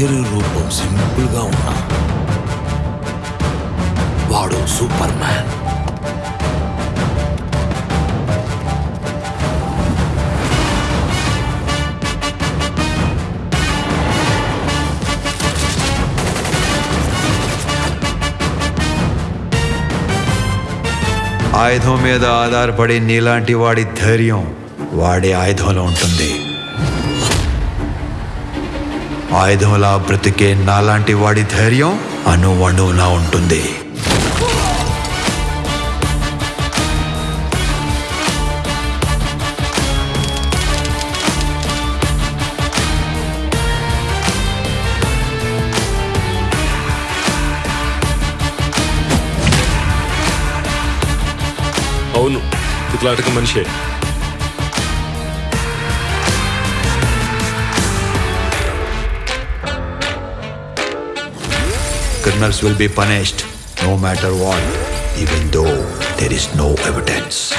పేరు రూపం సింపుల్గా ఉన్నా. వాడు సూపర్ మ్యాన్ ఆయుధం మీద ఆధారపడి నీలాంటి వాడి ధైర్యం వాడి ఆయుధంలో ఉంటుంది. ఆయుధంలా బ్రతికే నాలాంటి వాడి ధైర్యం అణువణువులా ఉంటుంది. అవును ఇట్లాంటి మనిషే. Criminals will be punished no matter what, even though there is no evidence.